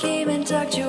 came and talked to